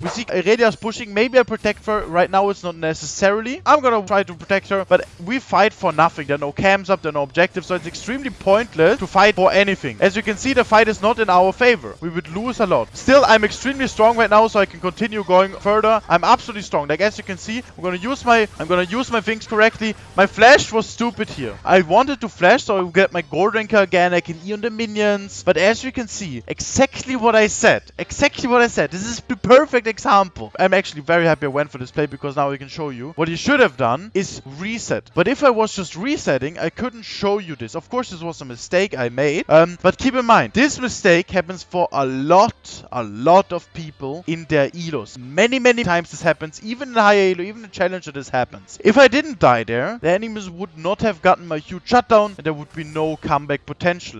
We see Irelia's pushing. Maybe I protect her. Right now, it's not necessarily. I'm gonna try to protect her, but we fight for nothing. There are no camps up, there are no objectives, so it's extremely pointless to fight for anything. As you can see, the fight is not in our favor. We would lose a lot. Still, I'm extremely strong right now, so I can continue going further. I'm absolutely strong. Like, as you can see, I'm gonna use my I'm gonna use my things correctly. My flash was stupid here. I wanted to flash, so I would get my gold ranker again. I can E on the minions. But as you can see, exactly what I said. Exactly what I said. This is the perfect example. I'm actually very happy I went for this play because now I can show you. What you should have done is reset. But if I was just resetting, I couldn't show you this. Of course, this was a mistake I made. Um, but keep in mind, this mistake happens for a lot, a lot of people in their elos. Many, many times this happens. Even in high elo, even in challenger, this happens. If I didn't die there, the enemies would not have gotten my huge shutdown and there would be no comeback potential.